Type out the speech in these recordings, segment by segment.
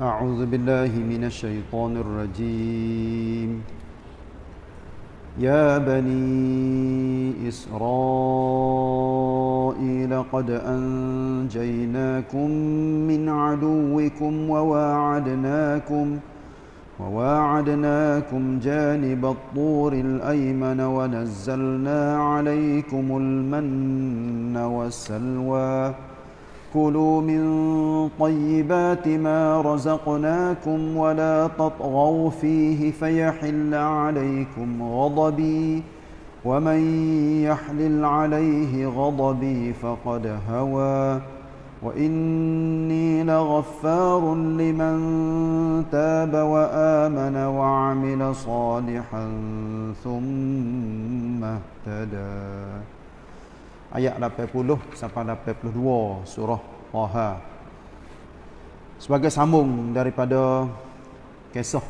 أعوذ بالله من الشيطان الرجيم. يا بني إسرائيل قد أنجيناكم من عدوكم وواعدناكم وواعدناكم جانب الطور الأيمن ونزلنا عليكم المن والسلوى كلوا من طيبات ما رزقناكم ولا تطغوا فيه فيحل عليكم غضبي ومن يحلل عليه غضبي فقد هوى وإني لغفار لمن تاب وآمن وعمل صالحا ثم اهتدى ayat 80 sampai 82 surah Taha. Sebagai sambung daripada kisah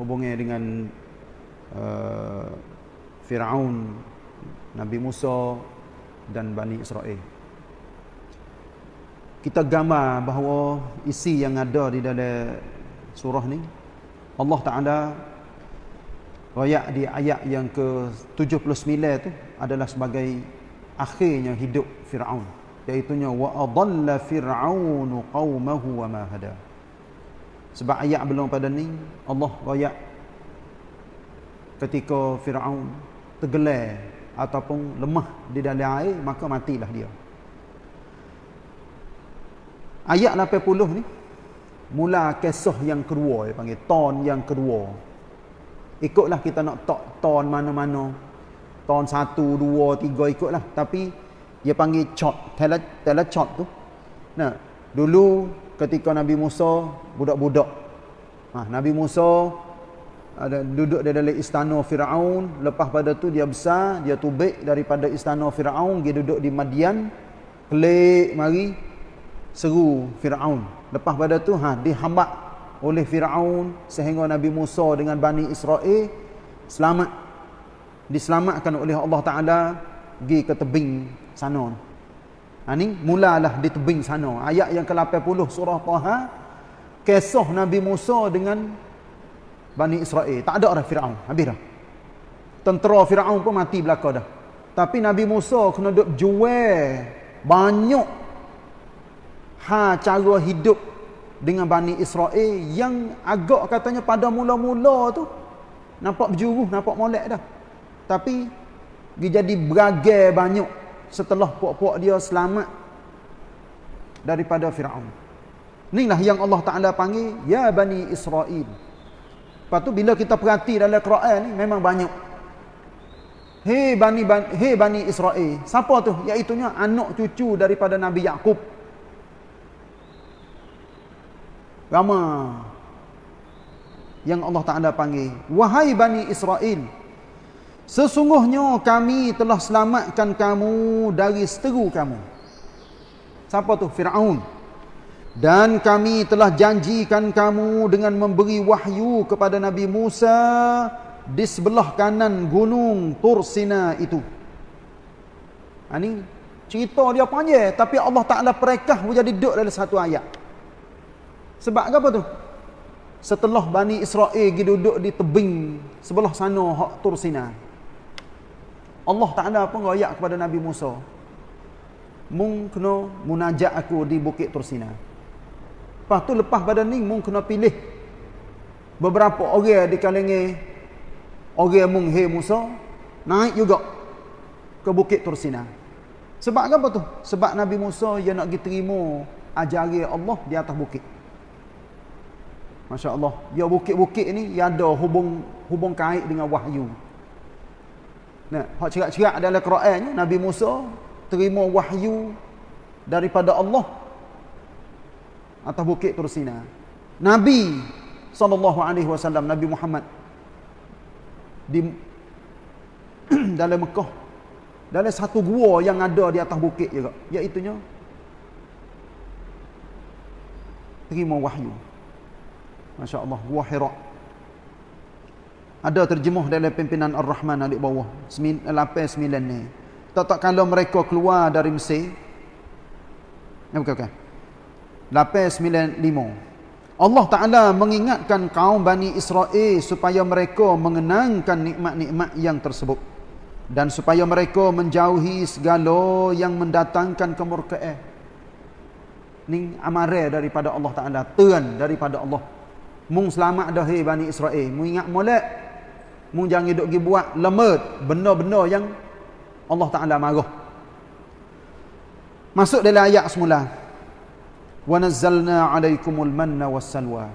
hubungnya dengan uh, Firaun, Nabi Musa dan Bani Israel. Kita gambar bahawa isi yang ada di dalam surah ni Allah Taala royak di ayat yang ke-79 tu adalah sebagai akhirnya hidup Firaun. Iaitu nya wa adalla fir'aunu qaumahu wa ma hada. Sebab ayat belum pada ni Allah royak ketika Firaun tergelar ataupun lemah di dalam air maka matilah dia. Ayat 80 ni mula kisah yang kedua panggil ton yang kedua. Ikutlah kita nak tak ton mana-mana tahun 1 2 3 ikutlah. Tapi dia panggil chot tele tele chot tu. Nah dulu ketika Nabi Musa budak-budak. Ha, Nabi Musa ada duduk di dalam istana Firaun. Lepas pada tu dia besar dia tubik daripada istana Firaun dia duduk di Madian. Kelik mari seru Firaun. Lepas pada tu ha dihambat oleh Firaun sehingga Nabi Musa dengan Bani Israel selamat diselamatkan oleh Allah Taala pergi ke tebing sana. Ha ni mulalah di tebing sana. Ayat yang ke-80 surah Taha kisah Nabi Musa dengan Bani Israel. Tak ada orang Firaun. Habis dah. Tentera Firaun pun mati belaka dah. Tapi Nabi Musa kena duk jual banyak ha cara hidup dengan Bani Israel yang agak katanya pada mula-mula tu nampak berjuruh, nampak molek dah. Tapi dia jadi beragai banyak setelah puak-puak dia selamat daripada Firaun. Inilah yang Allah Taala panggil ya Bani Israel. Lepas tu bila kita perhati dalam Quran ni memang banyak. Hei Bani Bani, hey Bani Israel. Siapa tu? Iaitu anak cucu daripada Nabi Yakub. Rama yang Allah Taala panggil wahai Bani Israel. Sesungguhnya kami telah selamatkan kamu dari seteru kamu. Siapa tu? Fir'aun. Dan kami telah janjikan kamu dengan memberi wahyu kepada Nabi Musa di sebelah kanan gunung Tursina itu. Ini ha, cerita dia panjang tapi Allah Ta'ala perekah menjadi duduk dalam satu ayat. Sebab apa tu? Setelah Bani Israel duduk di tebing sebelah sana hak Tursina. Allah Ta'ala pun royak kepada Nabi Musa. Mung kena munajat aku di Bukit Tursina. Lepas tu lepas pada ni mung kena pilih beberapa orang di kalangan orang mung he Musa naik juga ke Bukit Tursina. Sebab apa tu? Sebab Nabi Musa dia nak diterima ajari Allah di atas bukit. Masya Allah. Dia bukit-bukit ni dia ada hubung hubung kait dengan wahyu. Nah, hak cerak-cerak dalam Quran Nabi Musa terima wahyu daripada Allah atas bukit Tursina. Nabi sallallahu alaihi wasallam Nabi Muhammad di dalam Mekah dalam satu gua yang ada di atas bukit juga iaitu nya terima wahyu. Masya-Allah, gua Hira. Ada terjemuh dalam pimpinan Ar-Rahman di bawah. 8 9 ni. Tak tak kalau mereka keluar dari Mesir. Ya bukan bukan. 8 9 5. Allah Ta'ala mengingatkan kaum Bani Israel supaya mereka mengenangkan nikmat-nikmat yang tersebut. Dan supaya mereka menjauhi segala yang mendatangkan kemurkaan. Ini amarah daripada Allah Ta'ala. Tuhan daripada Allah. Mung selamat dah Bani Israel. Mung ingat molek. Mung jangan duduk pergi buat lemut. Benda-benda yang Allah Ta'ala marah. Masuk dalam ayat semula wa nazzalna 'alaikumul manna wassalwa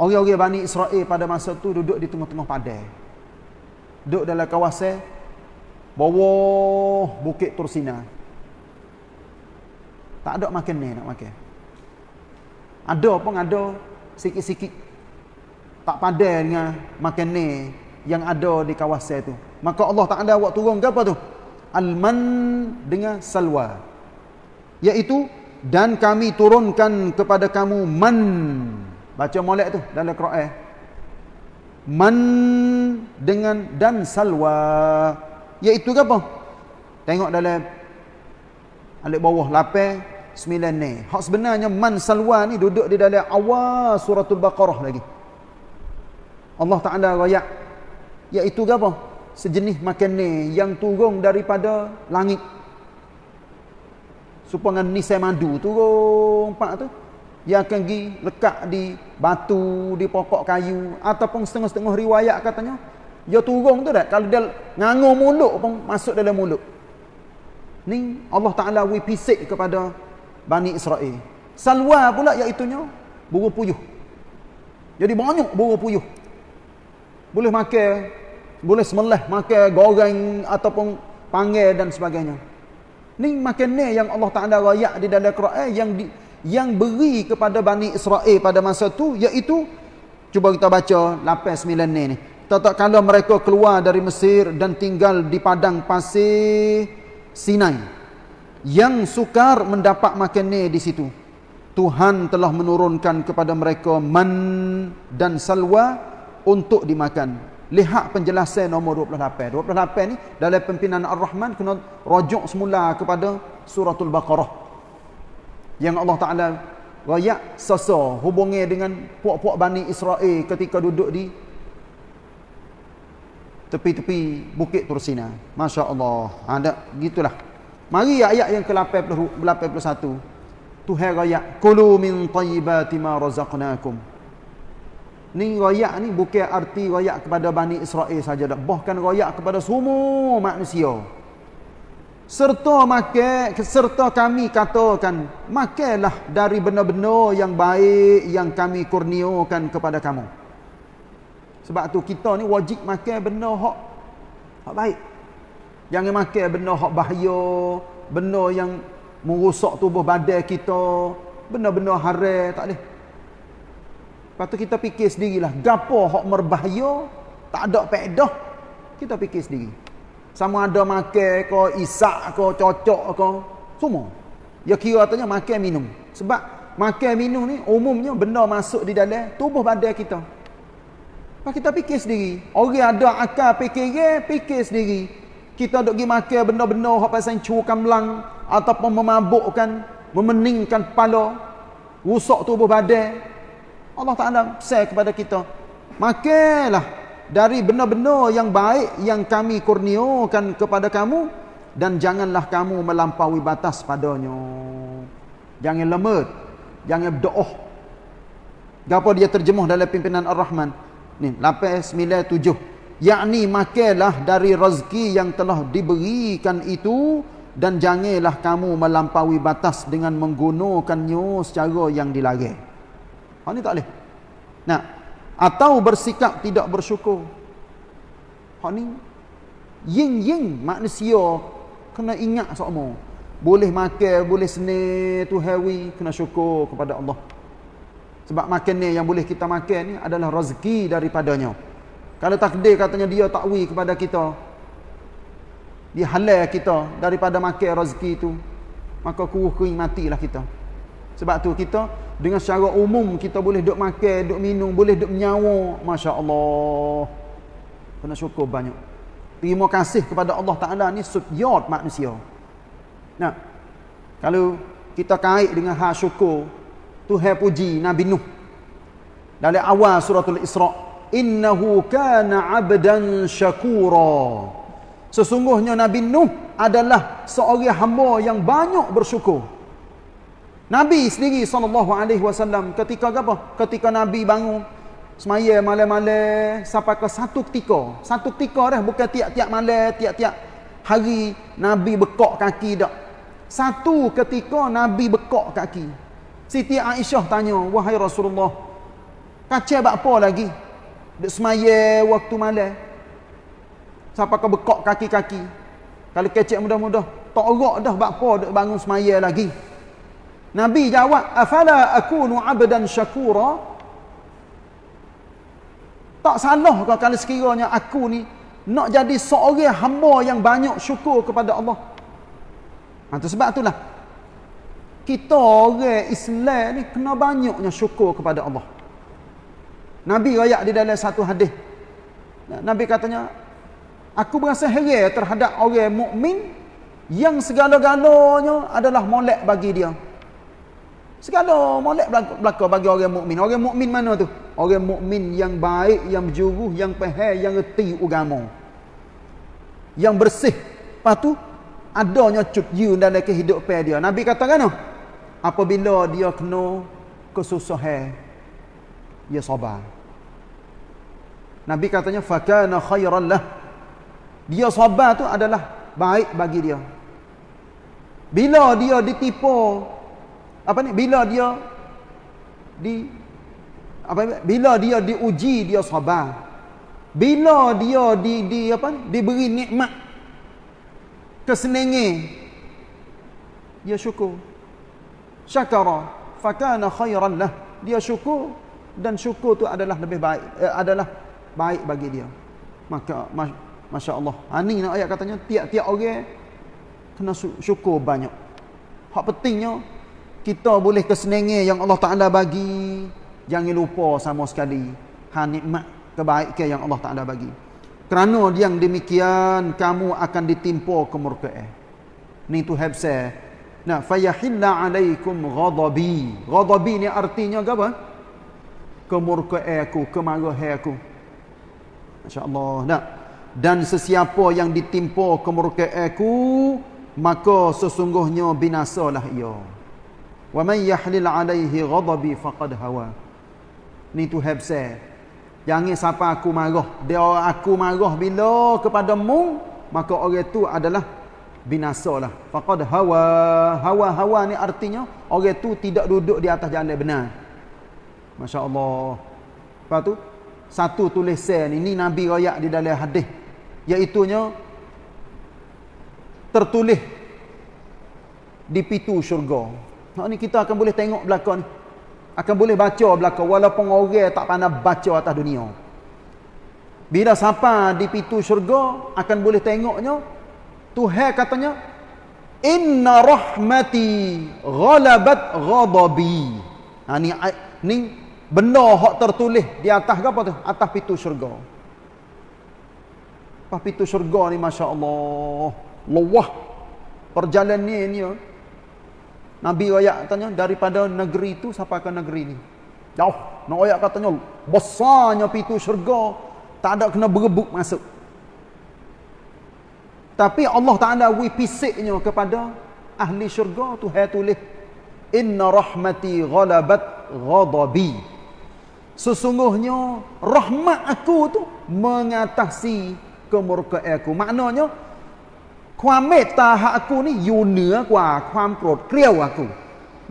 Orang-orang Bani Israel pada masa tu duduk di tengah-tengah padang. Duduk dalam kawasan bawah Bukit Tursina. Tak ada makan ni nak makan. Ada pun ada sikit-sikit. Tak padan dengan makan yang ada di kawasan tu. Maka Allah Taala buat turun ke apa tu? Al-man dengan salwa. Iaitu dan kami turunkan kepada kamu man. Baca molek tu dalam Quran. Man dengan dan salwa. Iaitu apa? Tengok dalam alik bawah 8 9 ni. Hak sebenarnya man salwa ni duduk di dalam awal suratul baqarah lagi Allah Taala royak. Iaitu apa? Sejenis makan ni yang turun daripada langit. Supaya nisai madu turun pak tu. Dia akan pergi lekat di batu di pokok kayu ataupun setengah-setengah riwayat katanya dia turun tu dah kalau dia ngangur mulut pun masuk dalam mulut. Ni Allah Taala wi pisik kepada Bani Israel. Salwa pula iaitunya buru puyuh. Jadi banyak buru puyuh boleh makan boleh semelah makan goreng ataupun panggil dan sebagainya Ni makan ni yang Allah Taala rayak di dalam Quran yang di, yang beri kepada Bani Israel pada masa tu iaitu cuba kita baca 8 9 ni ni. Tak kalau mereka keluar dari Mesir dan tinggal di padang pasir Sinai yang sukar mendapat makan ni di situ. Tuhan telah menurunkan kepada mereka man dan salwa untuk dimakan. Lihat penjelasan nombor 28. 28 ni dalam pimpinan Ar-Rahman kena rujuk semula kepada suratul Baqarah. Yang Allah Taala rayak sasa hubungi dengan puak-puak Bani Israel ketika duduk di tepi-tepi Bukit Tursina. Masya-Allah. Ada ha, gitulah. Mari ayat yang ke-81. Tuhan rayak kulu min tayyibati ma razaqnakum. Ni royak ni bukan arti royak kepada Bani Israel saja dah. Bahkan royak kepada semua manusia. Serta makan, serta kami katakan, makanlah dari benda-benda yang baik yang kami kurniakan kepada kamu. Sebab tu kita ni wajib makan benda hak hak baik. Jangan makan benda hak bahaya, benda yang merosak tubuh badan kita, benda-benda haram, tak boleh. Lepas tu kita fikir sendirilah. Gapo hak merbahaya, tak ada faedah. Kita fikir sendiri. Sama ada makan ke, isak ke, cocok ke, semua. Ya kira katanya makan minum. Sebab makan minum ni umumnya benda masuk di dalam tubuh badan kita. Lepas kita fikir sendiri. Orang ada akal fikir, fikir sendiri. Kita duk pergi makan benda-benda hak pasal curkan belang ataupun memabukkan, memeningkan kepala, rusak tubuh badan. Allah Ta'ala say kepada kita. Makanlah dari benda-benda yang baik yang kami kurniakan kepada kamu dan janganlah kamu melampaui batas padanya. Jangan lemut jangan berdoa. Apa dia terjemuh dalam pimpinan Ar-Rahman? Ni 897 yakni makanlah dari rezeki yang telah diberikan itu dan janganlah kamu melampaui batas dengan menggunakannya secara yang dilarang Hak ni tak boleh. Nah, atau bersikap tidak bersyukur. Hak ni ying-ying manusia kena ingat semua. Boleh makan, boleh seni tu hawi, kena syukur kepada Allah. Sebab makan ni yang boleh kita makan ni adalah rezeki daripadanya. Kalau takdir katanya dia takwi kepada kita, dia halal kita daripada makan rezeki itu, maka kuruh kering matilah kita. Sebab tu kita dengan secara umum kita boleh duk makan, duk minum, boleh duk menyawa. Masya-Allah. Kena syukur banyak. Terima kasih kepada Allah Taala ni subyot manusia. Nah. Kalau kita kait dengan hak syukur, Tuhan puji Nabi Nuh. Dari awal suratul Isra, innahu kana 'abdan syakura. Sesungguhnya Nabi Nuh adalah seorang hamba yang banyak bersyukur. Nabi sendiri wasallam ketika apa? Ketika Nabi bangun semaya malam-malam sampai ke satu ketika. Satu ketika dah bukan tiap-tiap malam, tiap-tiap hari Nabi bekok kaki dak. Satu ketika Nabi bekok kaki. Siti Aisyah tanya, "Wahai Rasulullah, kacau buat apa lagi? Dek semaya waktu malam. Sampai ke bekok kaki-kaki. Kalau kecek mudah-mudah, tak orak dah buat apa dek bangun semaya lagi." Nabi jawab, "Afala akunu 'abdan syakura?" Tak salah ke kalau sekiranya aku ni nak jadi seorang hamba yang banyak syukur kepada Allah. Ha, itu sebab itulah kita orang Islam ni kena banyaknya syukur kepada Allah. Nabi rakyat di dalam satu hadis. Nabi katanya, aku berasa heran terhadap orang mukmin yang segala-galanya adalah molek bagi dia. Segala molek belaka bagi orang mukmin. Orang mukmin mana tu? Orang mukmin yang baik, yang berjuruh, yang faham, yang reti agama. Yang bersih. Lepas tu adanya cutju dalam kehidupan dia. Nabi kata kan? Apabila dia kena kesusahan, dia sabar. Nabi katanya fakana khairan lah. Dia sabar tu adalah baik bagi dia. Bila dia ditipu apa ni? Bila dia di apa bila dia diuji dia sabar. Bila dia di di apa diberi nikmat kesenangan dia syukur. Syakara fakana khairan lah. Dia syukur dan syukur tu adalah lebih baik eh, adalah baik bagi dia. Maka masya-Allah. Ha ni nak ayat katanya tiap-tiap orang kena syukur banyak. Hak pentingnya kita boleh kesenangan yang Allah Taala bagi. Jangan lupa sama sekali ha nikmat kebaikan yang Allah Taala bagi. Kerana yang demikian kamu akan ditimpa kemurkaan. Ni tu have say nah fayahilla alaikum ghadabi. Ghadabi ni artinya apa? Kemurkaan aku kemarahan aku. Masyaallah. Nah dan sesiapa yang ditimpa kemurkaan aku maka sesungguhnya binasalah ia Wa man yahlil alaihi ghadabi faqad hawa. Ni tu have said. Jangan siapa aku marah. Dia aku marah bila kepadamu, maka orang itu adalah binasalah. Faqad hawa. Hawa-hawa ni artinya orang itu tidak duduk di atas jalan benar. Masya-Allah. Lepas tu satu tulisan ini Nabi royak di dalam hadis iaitu tertulis di pintu syurga. Ha ni kita akan boleh tengok belakang ni. Akan boleh baca belakang walaupun orang tak pandai baca atas dunia. Bila sampai di pintu syurga akan boleh tengoknya Tuhan katanya inna rahmati ghalabat ghadabi. Ha ni ni benda hak tertulis di atas apa tu? Atas pintu syurga. Apa pintu syurga ni masya-Allah. Luah perjalanan ni ni. Nabi ayat katanya daripada negeri itu sampai ke negeri ini. Jauh. Nak ayat katanya besarnya pintu syurga tak ada kena berebut masuk. Tapi Allah Taala wi pisiknya kepada ahli syurga tu hai tulis inna rahmati ghalabat ghadabi. Sesungguhnya rahmat aku tu mengatasi kemurkaan aku. Maknanya ความเมตตาหา aku ni you เหนือกว่าความโกรธเกลียว aku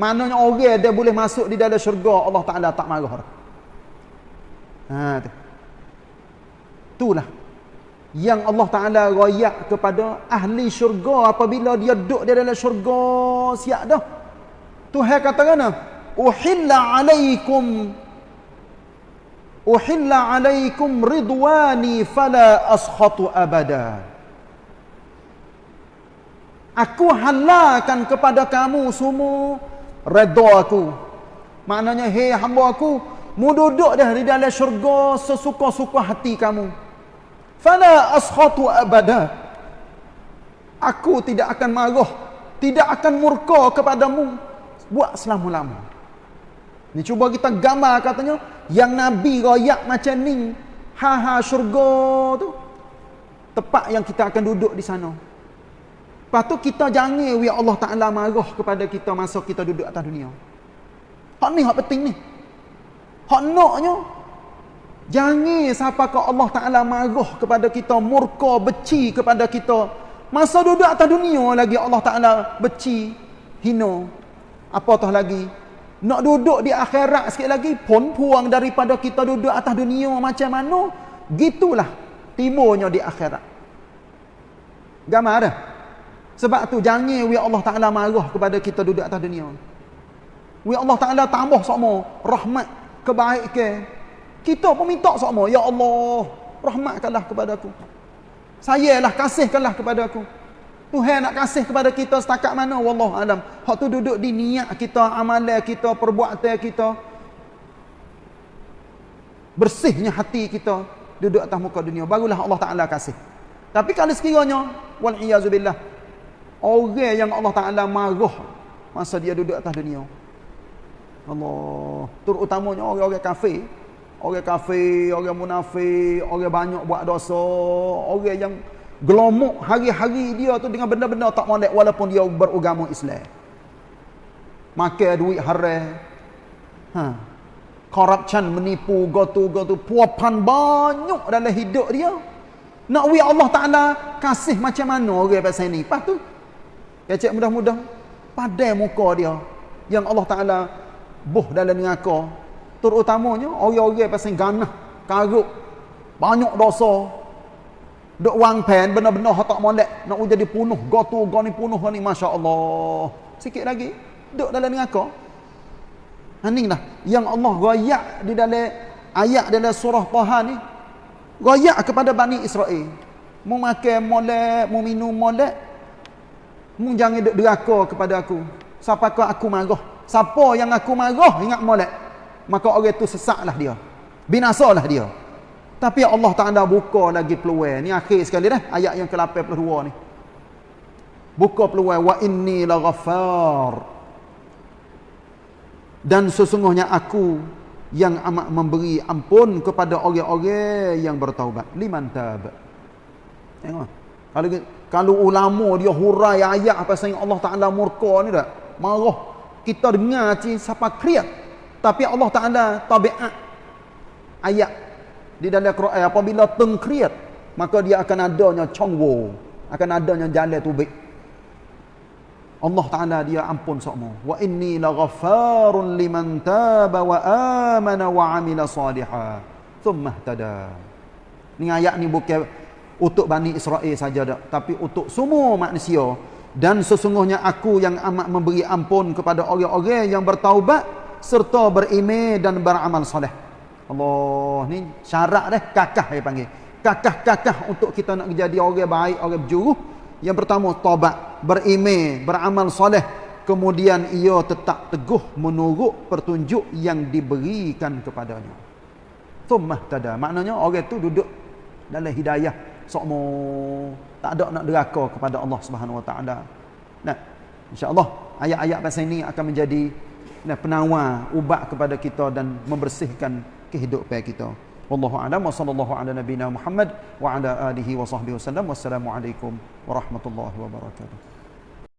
maknanya orang dia boleh masuk di dalam syurga Allah Taala tak marah ha tu itulah yang Allah Taala royak kepada ahli syurga apabila dia duduk di dalam syurga siap dah Tuhan kata kan uhilla alaikum uhilla alaikum ridwani fala askhatu abada Aku halalkan kepada kamu semua redha aku. Maknanya hei hamba aku, mu duduk dah di dalam syurga sesuka-suka hati kamu. Fala askhatu abada. Aku tidak akan marah, tidak akan murka kepadamu buat selama-lama. Ni cuba kita gambar katanya yang Nabi royak macam ni. Ha ha syurga tu. Tempat yang kita akan duduk di sana. Lepas tu kita jangan ya Allah Taala marah kepada kita masa kita duduk atas dunia. Hak ni hak penting ni. Hak naknya jangan siapa ke Allah Taala marah kepada kita, murka, benci kepada kita. Masa duduk atas dunia lagi Allah Taala benci, hina. Apa tah lagi? Nak duduk di akhirat sikit lagi pun puang daripada kita duduk atas dunia macam mana? Gitulah timurnya di akhirat. Gamar dah. Sebab tu jangan we Allah Taala marah kepada kita duduk atas dunia. We Allah Taala tambah sama rahmat kebaikan. Kita pun minta sama, ya Allah, rahmatkanlah kepada aku. Sayalah kasihkanlah kepada aku. Tuhan nak kasih kepada kita setakat mana wallah alam. Hak tu duduk di niat kita, amalan kita, perbuatan kita. Bersihnya hati kita duduk atas muka dunia barulah Allah Taala kasih. Tapi kalau sekiranya wal iazubillah orang yang Allah Taala marah masa dia duduk atas dunia. Allah, terutamanya orang-orang kafir, orang kafir, orang munafik, orang banyak buat dosa, orang yang gelomok hari-hari dia tu dengan benda-benda tak molek walaupun dia beragama Islam. Makan duit haram. Ha. Corruption menipu gotu-gotu puapan banyak dalam hidup dia. Nak wi Allah Taala kasih macam mana orang pasal ni. Lepas tu kecek mudah-mudah padai muka dia yang Allah Taala buh dalam neraka. Terutamanya orang-orang pasal ganah, karuk, banyak dosa, Duk wang pen benar-benar tak molek nak jadi punuh gotu go ni punuh ni masya-Allah. Sikit lagi duk dalam neraka. Haning dah yang Allah royak di dalam ayat dalam surah Taha ni royak kepada Bani Israel. Mu makan molek, mu minum molek. Mu jangan duk deraka kepada aku. Siapa kau aku marah? Siapa yang aku marah ingat molek. Maka orang tu sesaklah dia. Binasalah dia. Tapi Allah Taala buka lagi peluang. Ni akhir sekali dah ayat yang ke-82 ni. Buka peluang wa inni laghafar. Dan sesungguhnya aku yang amat memberi ampun kepada orang-orang yang bertaubat. Liman tab. Tengok. Kalau kalau ulama dia hurai ayat sayang Allah Taala murka ni dak. Marah. Kita dengar ci siapa kriat. Tapi Allah Taala tabiat ayat di dalam Quran apabila tengkriat maka dia akan adanya chongwo akan adanya jalan tubik Allah Taala dia ampun sokmo wa inni laghaffarun liman taba wa amana wa amila salihan thumma ihtada ni ayat ni bukan untuk Bani Israel saja tak tapi untuk semua manusia dan sesungguhnya aku yang amat memberi ampun kepada orang-orang yang bertaubat serta beriman dan beramal soleh Allah ni syarat dah kakah dia panggil. Kakah-kakah untuk kita nak jadi orang baik, orang berjuruh. Yang pertama taubat, berimeh, beramal soleh. Kemudian ia tetap teguh menurut petunjuk yang diberikan kepadanya. Tummah tada. Maknanya orang tu duduk dalam hidayah. Sokmo tak ada nak deraka kepada Allah Subhanahu Wa Taala. Nah, insya-Allah ayat-ayat pasal ini akan menjadi nah, penawar ubat kepada kita dan membersihkan kehidupan kita. Wallahu a'lam wa sallallahu ala nabiyyina Muhammad wa ala alihi wa sahbihi wasallam. Wassalamualaikum warahmatullahi wabarakatuh.